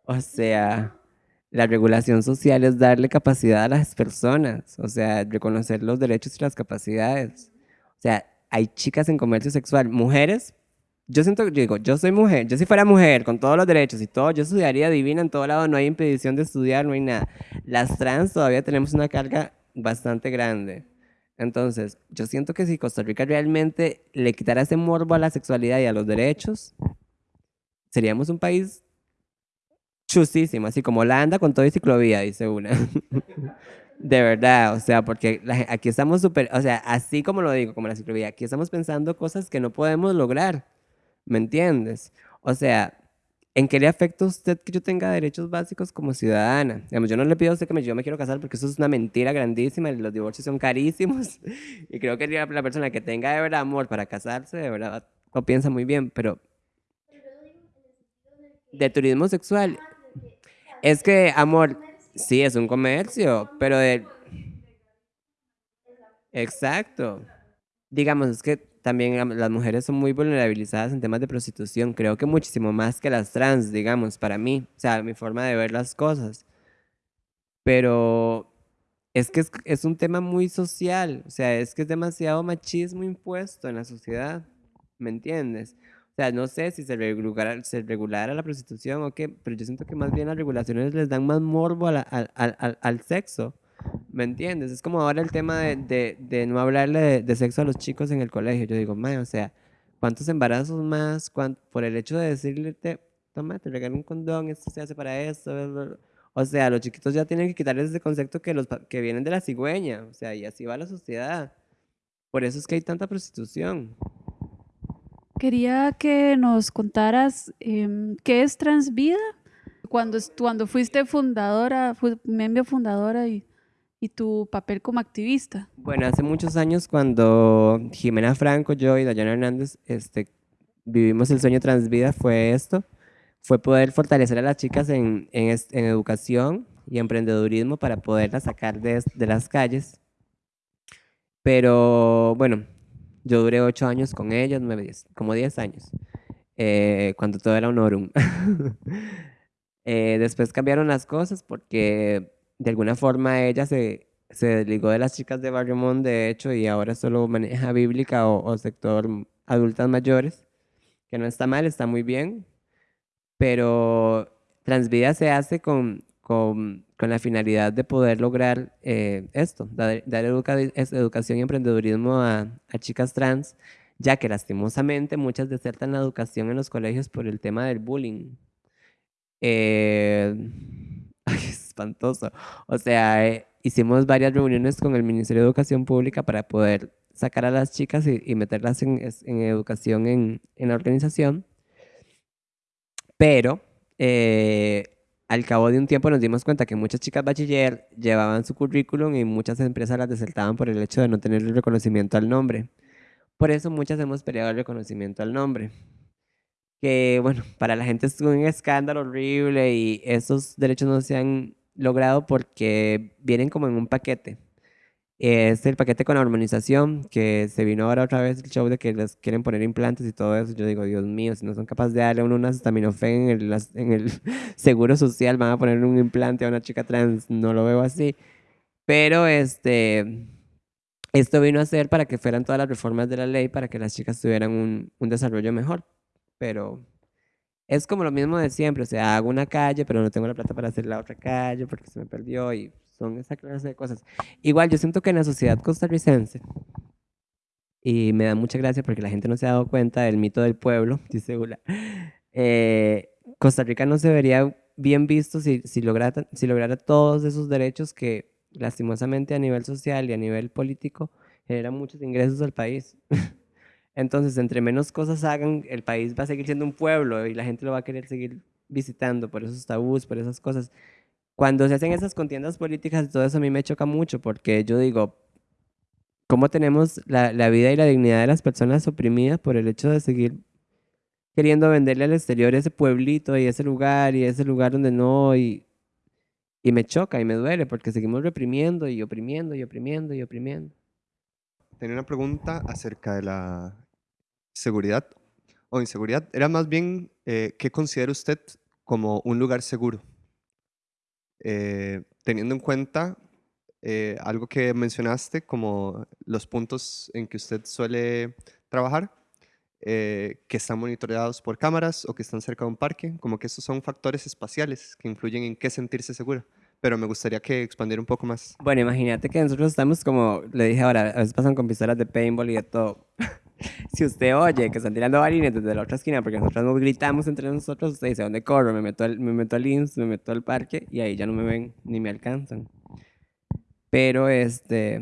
O sea, la regulación social es darle capacidad a las personas, o sea, reconocer los derechos y las capacidades. O sea, hay chicas en comercio sexual, mujeres. Yo siento, digo, yo soy mujer, yo si fuera mujer con todos los derechos y todo, yo estudiaría divina en todo lado, no hay impedición de estudiar, no hay nada. Las trans todavía tenemos una carga bastante grande. Entonces, yo siento que si Costa Rica realmente le quitara ese morbo a la sexualidad y a los derechos, seríamos un país chusísimo, así como la anda con todo y ciclovía, dice una. de verdad, o sea, porque aquí estamos súper, o sea, así como lo digo, como la ciclovía, aquí estamos pensando cosas que no podemos lograr, ¿me entiendes? O sea, ¿En qué le afecta a usted que yo tenga derechos básicos como ciudadana? Digamos, yo no le pido a usted que me, yo me quiero casar porque eso es una mentira grandísima y los divorcios son carísimos. Y creo que la persona que tenga de verdad amor para casarse, de verdad, lo piensa muy bien, pero... De turismo sexual. Es que, amor, sí, es un comercio, pero de... Exacto. Digamos, es que también las mujeres son muy vulnerabilizadas en temas de prostitución, creo que muchísimo más que las trans, digamos, para mí, o sea, mi forma de ver las cosas. Pero es que es, un tema muy social, o sea, es que es demasiado machismo impuesto en la sociedad, ¿me entiendes? O sea, no sé si se regulara, se regulara la prostitución o qué, pero yo siento que más bien las regulaciones les dan más morbo al, al, al sexo. ¿Me entiendes? Es como ahora el tema de, de, no hablarle de, sexo a los chicos en el colegio. Yo digo, o sea, ¿cuántos embarazos más? por el hecho de decirle, toma, te regalo un condón, esto se hace para eso. O sea, los chiquitos ya tienen que quitarles ese concepto que, los, que vienen de la cigüeña. O sea, y así va la sociedad. Por eso es que hay tanta prostitución. Quería que nos contaras em, qué es Transvida. Cuando, cuando fuiste fundadora, fui miembro fundadora y y tu papel como activista? Bueno, hace muchos años cuando Jimena Franco, yo y Dayana Hernández este, vivimos el sueño Transvida fue esto, fue poder fortalecer a las chicas en, en, en educación y emprendedurismo para poderlas sacar de, de, las calles. Pero bueno, yo duré ocho años con ellas, nueve, diez, como diez años, eh, cuando todo era un eh, después cambiaron las cosas porque de alguna forma ella se, se desligó de las chicas de Barrio de hecho, y ahora solo maneja bíblica o, sector adultas mayores, que no está mal, está muy bien, pero Transvida se hace con, con, con la finalidad de poder lograr eh, esto, dar, dar educación y emprendedurismo a, a, chicas trans, ya que lastimosamente muchas desertan la educación en los colegios por el tema del bullying. Eh, espantoso. O sea, eh, hicimos varias reuniones con el Ministerio de Educación Pública para poder sacar a las chicas y, meterlas en, educación en, la organización. Pero eh, al cabo de un tiempo nos dimos cuenta que muchas chicas bachiller llevaban su currículum y muchas empresas las desertaban por el hecho de no tener el reconocimiento al nombre. Por eso muchas hemos peleado el reconocimiento al nombre que bueno, para la gente es un escándalo horrible y esos derechos no se han logrado porque vienen como en un paquete. Es el paquete con la hormonización, que se vino ahora otra vez el show de que les quieren poner implantes y todo eso. Yo digo, Dios mío, si no son capaces de darle a uno una acetaminofén en el, en el seguro social, van a poner un implante a una chica trans. No lo veo así. Pero este, esto vino a ser para que fueran todas las reformas de la ley para que las chicas tuvieran un, un desarrollo mejor. Pero es como lo mismo de siempre, o sea, hago una calle, pero no tengo la plata para hacer la otra calle porque se me perdió y son esa clase de cosas. Igual, yo siento que en la sociedad costarricense, y me da mucha gracia porque la gente no se ha dado cuenta del mito del pueblo, dice Ula, eh, Costa Rica no se vería bien visto si, si, lograra, si lograra todos esos derechos que lastimosamente a nivel social y a nivel político generan muchos ingresos al país. Entonces, entre menos cosas hagan, el país va a seguir siendo un pueblo y la gente lo va a querer seguir visitando por esos tabús, por esas cosas. Cuando se hacen esas contiendas políticas, todo eso a mí me choca mucho porque yo digo, ¿cómo tenemos la, la vida y la dignidad de las personas oprimidas por el hecho de seguir queriendo venderle al exterior ese pueblito y ese lugar y ese lugar donde no? Y, y me choca y me duele porque seguimos reprimiendo y oprimiendo y oprimiendo y oprimiendo. Tenía una pregunta acerca de la seguridad o inseguridad. Era más bien, eh, ¿qué considera usted como un lugar seguro? Eh, teniendo en cuenta eh, algo que mencionaste como los puntos en que usted suele trabajar, que están monitoreados por cámaras o que están cerca de un parque, como que esos son factores espaciales que influyen en qué sentirse segura pero me gustaría que expandiera un poco más. Bueno, imagínate que nosotros estamos como, le dije ahora, a veces pasan con pistolas de paintball y de todo. Si usted oye que están tirando balines desde la otra esquina, porque nosotros nos gritamos entre nosotros, usted dice, ¿dónde corro? Me meto al, me meto al INS, me meto al parque y ahí ya no me ven ni me alcanzan. Pero este,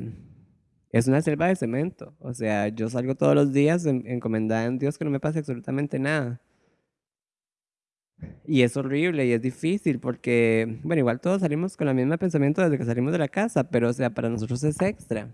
es una selva de cemento. O sea, yo salgo todos los días encomendada en Dios que no me pase absolutamente nada. Y es horrible y es difícil porque, bueno, igual todos salimos con el mismo pensamiento desde que salimos de la casa, pero o sea, para nosotros es extra.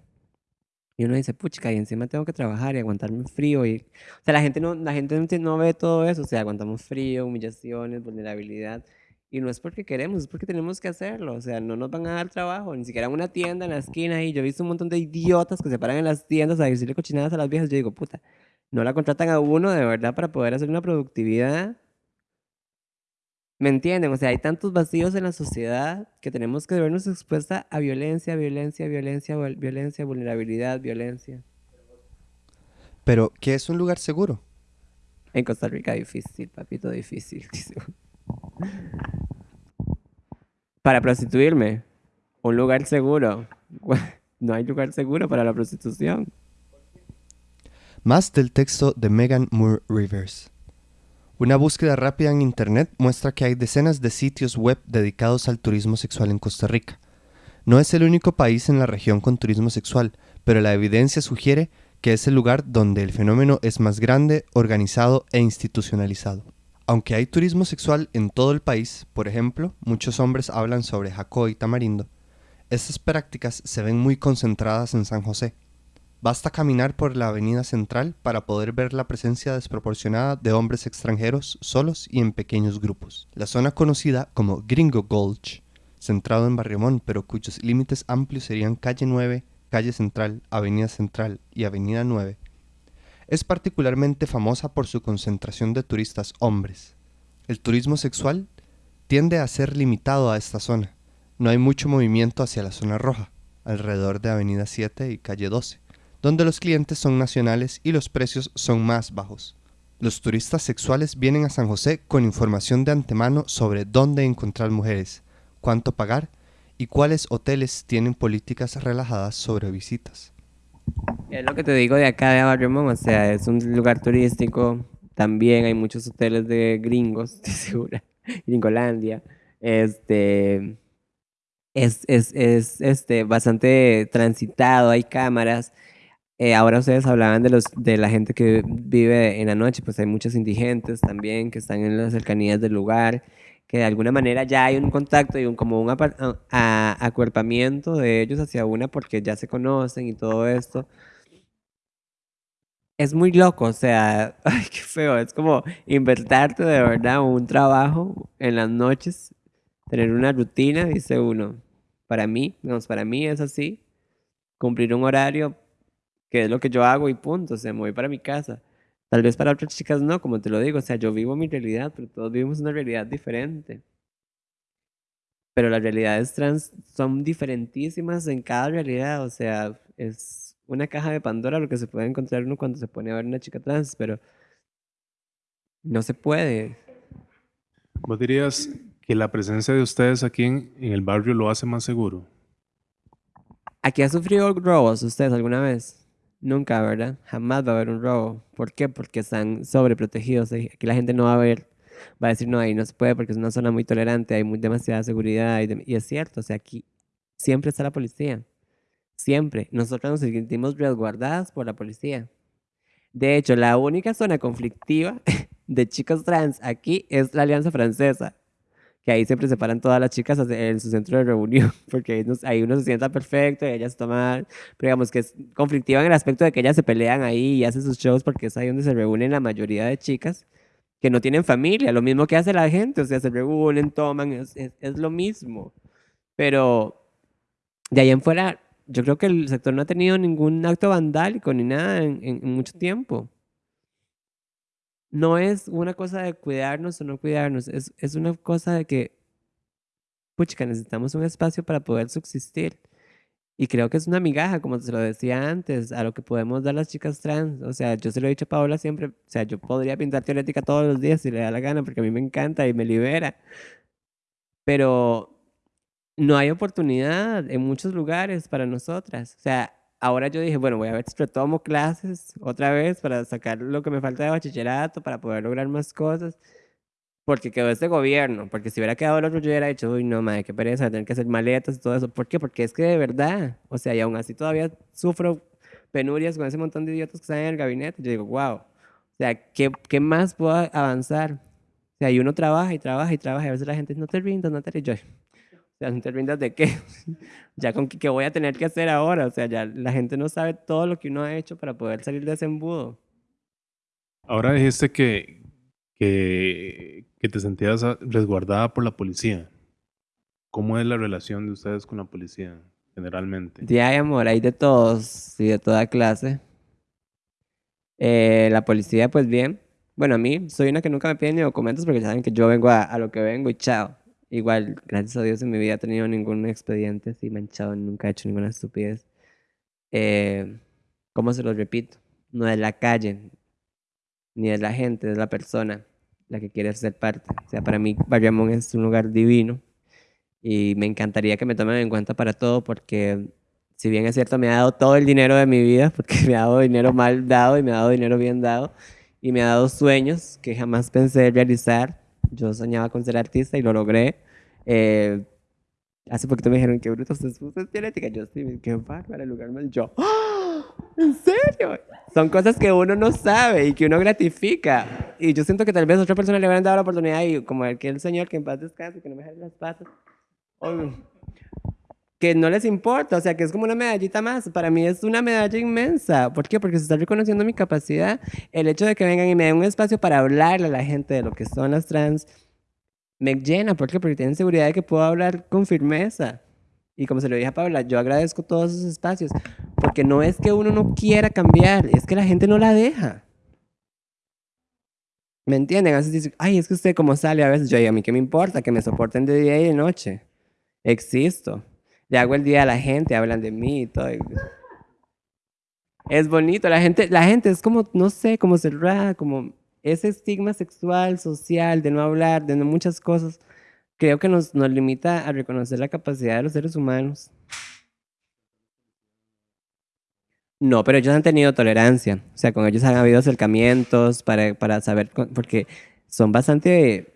Y uno dice, puchica, y encima tengo que trabajar y aguantarme frío. Y, o sea, la gente, no, la gente no ve todo eso. O sea, aguantamos frío, humillaciones, vulnerabilidad. Y no es porque queremos, es porque tenemos que hacerlo. O sea, no nos van a dar trabajo, ni siquiera en una tienda en la esquina. Y yo he visto un montón de idiotas que se paran en las tiendas a decirle cochinadas a las viejas. Yo digo, puta, no la contratan a uno de verdad para poder hacer una productividad ¿Me entienden? O sea, hay tantos vacíos en la sociedad que tenemos que vernos expuesta a violencia, violencia, violencia, violencia, vulnerabilidad, violencia. Pero, ¿qué es un lugar seguro? En Costa Rica difícil, papito, difícil. Para prostituirme, un lugar seguro. No hay lugar seguro para la prostitución. Más del texto de Megan Moore Rivers. Una búsqueda rápida en Internet muestra que hay decenas de sitios web dedicados al turismo sexual en Costa Rica. No es el único país en la región con turismo sexual, pero la evidencia sugiere que es el lugar donde el fenómeno es más grande, organizado e institucionalizado. Aunque hay turismo sexual en todo el país, por ejemplo, muchos hombres hablan sobre Jacó y Tamarindo, estas prácticas se ven muy concentradas en San José, Basta caminar por la avenida central para poder ver la presencia desproporcionada de hombres extranjeros solos y en pequeños grupos. La zona conocida como Gringo Gulch, centrado en Barriomón, pero cuyos límites amplios serían calle 9, calle central, avenida central y avenida 9, es particularmente famosa por su concentración de turistas hombres. El turismo sexual tiende a ser limitado a esta zona. No hay mucho movimiento hacia la zona roja, alrededor de avenida 7 y calle 12 donde los clientes son nacionales y los precios son más bajos. Los turistas sexuales vienen a San José con información de antemano sobre dónde encontrar mujeres, cuánto pagar y cuáles hoteles tienen políticas relajadas sobre visitas. Es lo que te digo de acá de Barrio o sea, es un lugar turístico, también hay muchos hoteles de gringos, estoy segura, Gringolandia, este, es, es, es este, bastante transitado, hay cámaras, eh, ahora ustedes hablaban de, los, de la gente que vive en la noche, pues hay muchos indigentes también que están en las cercanías del lugar, que de alguna manera ya hay un contacto y un, como un acuerpamiento de ellos hacia una porque ya se conocen y todo esto. Es muy loco, o sea, ay, qué feo, es como invertarte de verdad un trabajo en las noches, tener una rutina, dice uno. Para mí, digamos, para mí es así, cumplir un horario que es lo que yo hago y punto, o sea, me voy para mi casa. Tal vez para otras chicas no, como te lo digo, o sea, yo vivo mi realidad, pero todos vivimos una realidad diferente. Pero las realidades trans son diferentísimas en cada realidad, o sea, es una caja de Pandora lo que se puede encontrar uno cuando se pone a ver una chica trans, pero no se puede. ¿Vos dirías que la presencia de ustedes aquí en, en el barrio lo hace más seguro? ¿Aquí ha sufrido robos ustedes alguna vez? Nunca, ¿verdad? Jamás va a haber un robo. ¿Por qué? Porque están sobreprotegidos. Aquí la gente no va a ver, va a decir, no, ahí no se puede porque es una zona muy tolerante, hay muy, demasiada seguridad. Y, y es cierto, o sea, aquí siempre está la policía. Siempre. Nosotros nos sentimos resguardadas por la policía. De hecho, la única zona conflictiva de chicos trans aquí es la Alianza Francesa. Que ahí siempre se paran todas las chicas en su centro de reunión, porque ahí, uno se sienta perfecto y ellas toman pero digamos que es conflictiva en el aspecto de que ellas se pelean ahí y hacen sus shows porque es ahí donde se reúnen la mayoría de chicas que no tienen familia, lo mismo que hace la gente, o sea, se reúnen, toman, es, es, lo mismo. Pero de ahí en fuera, yo creo que el sector no ha tenido ningún acto vandálico ni nada en mucho tiempo. No es una cosa de cuidarnos o no cuidarnos, es, es una cosa de que, puchica, necesitamos un espacio para poder subsistir. Y creo que es una migaja, como se lo decía antes, a lo que podemos dar las chicas trans. O sea, yo se lo he dicho a Paola siempre, o sea, yo podría pintar teorética todos los días si le da la gana, porque a mí me encanta y me libera. Pero no hay oportunidad en muchos lugares para nosotras. O sea, ahora yo dije, bueno, voy a ver si retomo clases otra vez para sacar lo que me falta de bachillerato, para poder lograr más cosas. Porque quedó este gobierno. Porque si hubiera quedado el otro, yo hubiera dicho, uy, no, madre, qué pereza, tener que hacer maletas y todo eso. ¿Por qué? Porque es que de verdad, o sea, y aún así todavía sufro penurias con ese montón de idiotas que están en el gabinete. Yo digo, wow, o sea, ¿qué, qué más puedo avanzar? O sea, y uno trabaja y trabaja y trabaja y a veces la gente no te rindas, no te rindas. Sea, no te rindas de qué? ya con qué, voy a tener que hacer ahora. O sea, ya la gente no sabe todo lo que uno ha hecho para poder salir de ese embudo. Ahora dijiste que, que, que te sentías resguardada por la policía. ¿Cómo es la relación de ustedes con la policía generalmente? De hay amor, hay de todos y de toda clase. Eh, la policía, pues bien. Bueno, a mí soy una que nunca me pide ni documentos porque saben que yo vengo a, a lo que vengo y chao. Igual, gracias a Dios en mi vida he tenido ningún expediente así manchado, nunca he hecho ninguna estupidez. Eh, ¿Cómo se los repito? No es la calle, ni es la gente, es la persona la que quiere ser parte. O sea, para mí Bayamón es un lugar divino y me encantaría que me tomen en cuenta para todo porque si bien es cierto me ha dado todo el dinero de mi vida, porque me ha dado dinero mal dado y me ha dado dinero bien dado y me ha dado sueños que jamás pensé realizar. Yo soñaba con ser artista y lo logré. Eh, hace poquito me dijeron que bruto usted es teorética. Yo sí, qué bárbaro el lugar más. Yo, ¡Ah! ¿en serio? Son cosas que uno no sabe y que uno gratifica. Y yo siento que tal vez a otra persona le hubieran dado la oportunidad y como aquel señor que en paz descanse, que no me jale las patas. Oye, que no les importa, o sea, que es como una medallita más. Para mí es una medalla inmensa. ¿Por qué? Porque se está reconociendo mi capacidad. El hecho de que vengan y me den un espacio para hablarle a la gente de lo que son las trans me llena. ¿Por qué? Porque tienen seguridad de que puedo hablar con firmeza. Y como se lo dije a Paula, yo agradezco todos esos espacios. Porque no es que uno no quiera cambiar, es que la gente no la deja. ¿Me entienden? A veces dicen, ay, es que usted como sale a veces. Yo digo, a mí qué me importa, que me soporten de día y de noche. Existo. Le hago el día a la gente, hablan de mí y todo. Es bonito, la gente, la gente es como, no sé, como cerrada, como ese estigma sexual, social, de no hablar, de muchas cosas, creo que nos, nos limita a reconocer la capacidad de los seres humanos. No, pero ellos han tenido tolerancia. O sea, con ellos han habido acercamientos para, para saber, porque son bastante...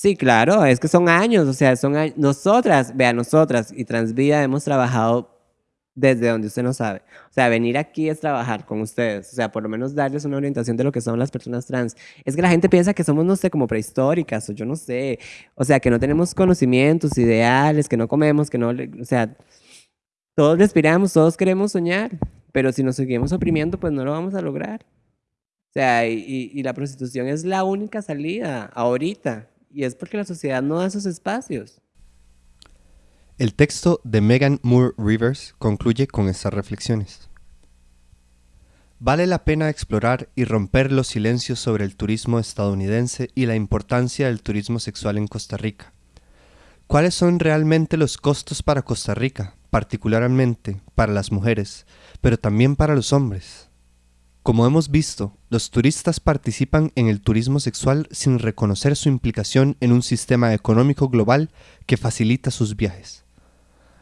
Sí, claro, es que son años, o sea, son. Nosotras, vea, nosotras y Transvida hemos trabajado desde donde usted no sabe. O sea, venir aquí es trabajar con ustedes, o sea, por lo menos darles una orientación de lo que son las personas trans. Es que la gente piensa que somos, no sé, como prehistóricas, o yo no sé, o sea, que no tenemos conocimientos, ideales, que no comemos, que no, o sea, todos respiramos, todos queremos soñar, pero si nos seguimos oprimiendo, pues no lo vamos a lograr. O sea, y- y la prostitución es la única salida ahorita, y es porque la sociedad no da esos espacios. El texto de Megan Moore Rivers concluye con estas reflexiones. Vale la pena explorar y romper los silencios sobre el turismo estadounidense y la importancia del turismo sexual en Costa Rica. ¿Cuáles son realmente los costos para Costa Rica, particularmente para las mujeres, pero también para los hombres? Como hemos visto, los turistas participan en el turismo sexual sin reconocer su implicación en un sistema económico global que facilita sus viajes.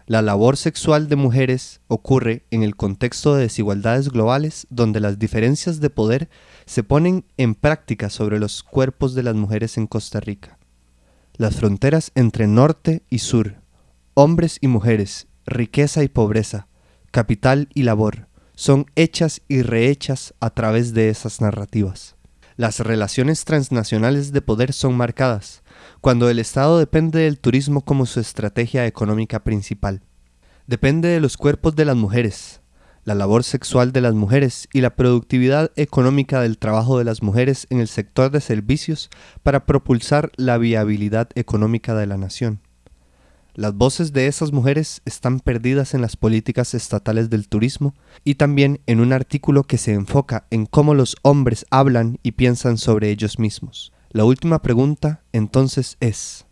La labor sexual de mujeres ocurre en el contexto de desigualdades globales donde las diferencias de poder se ponen en práctica sobre los cuerpos de las mujeres en Costa Rica. Las fronteras entre norte y sur, hombres y mujeres, riqueza y pobreza, capital y labor, son hechas y rehechas a través de esas narrativas. Las relaciones transnacionales de poder son marcadas, cuando el Estado depende del turismo como su estrategia económica principal. Depende de los cuerpos de las mujeres, la labor sexual de las mujeres y la productividad económica del trabajo de las mujeres en el sector de servicios para propulsar la viabilidad económica de la nación. Las voces de esas mujeres están perdidas en las políticas estatales del turismo y también en un artículo que se enfoca en cómo los hombres hablan y piensan sobre ellos mismos. La última pregunta entonces es,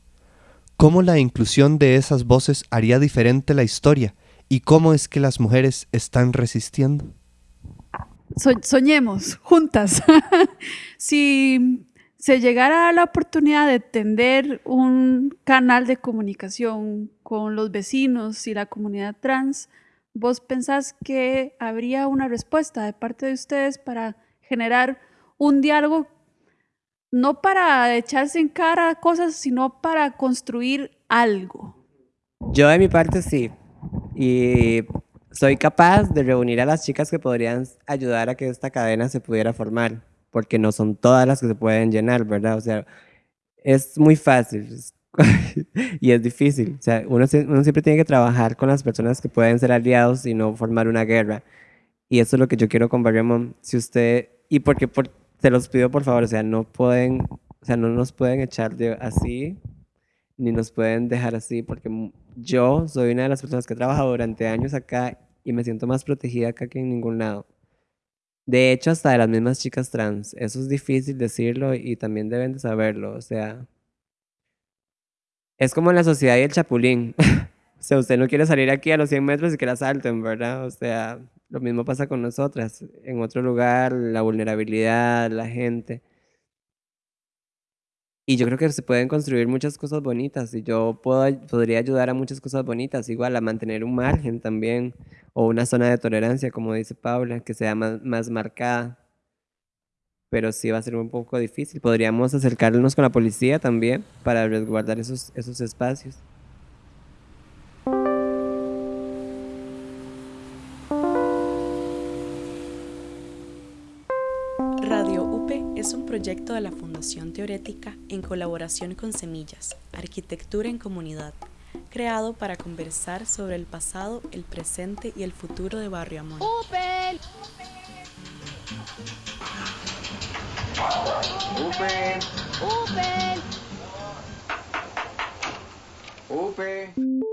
¿cómo la inclusión de esas voces haría diferente la historia y cómo es que las mujeres están resistiendo? soñemos juntas. si se llegara a la oportunidad de tender un canal de comunicación con los vecinos y la comunidad trans, ¿vos pensás que habría una respuesta de parte de ustedes para generar un diálogo, no para echarse en cara cosas, sino para construir algo? Yo de mi parte sí. Y soy capaz de reunir a las chicas que podrían ayudar a que esta cadena se pudiera formar porque no son todas las que se pueden llenar, ¿verdad? O sea, es muy fácil y es difícil. O sea, uno, uno, siempre tiene que trabajar con las personas que pueden ser aliados y no formar una guerra. Y eso es lo que yo quiero con Barriamon. Si usted, y porque por, te los pido por favor, o sea, no pueden, o sea, no nos pueden echar de así, ni nos pueden dejar así, porque yo soy una de las personas que ha trabajado durante años acá y me siento más protegida acá que en ningún lado. De hecho, hasta de las mismas chicas trans. Eso es difícil decirlo y también deben de saberlo. O sea, es como en la sociedad y el chapulín. o sea, usted no quiere salir aquí a los 100 metros y que la salten, ¿verdad? O sea, lo mismo pasa con nosotras. En otro lugar, la vulnerabilidad, la gente. Y yo creo que se pueden construir muchas cosas bonitas y yo puedo, podría ayudar a muchas cosas bonitas, igual a mantener un margen también o una zona de tolerancia, como dice Paula, que sea más, más marcada. Pero sí va a ser un poco difícil. Podríamos acercarnos con la policía también para resguardar esos, esos espacios. Es un proyecto de la Fundación Teorética en colaboración con Semillas, Arquitectura en Comunidad, creado para conversar sobre el pasado, el presente y el futuro de Barrio Amón. ¡Upe! ¡Upe! ¡Upe! ¡Upe!